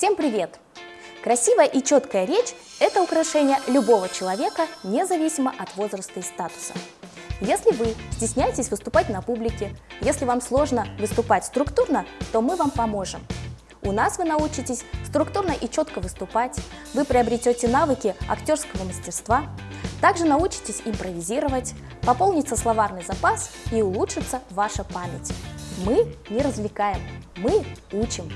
Всем привет! Красивая и четкая речь – это украшение любого человека, независимо от возраста и статуса. Если вы стесняетесь выступать на публике, если вам сложно выступать структурно, то мы вам поможем. У нас вы научитесь структурно и четко выступать, вы приобретете навыки актерского мастерства, также научитесь импровизировать, пополнится словарный запас и улучшится ваша память. Мы не развлекаем, мы учим.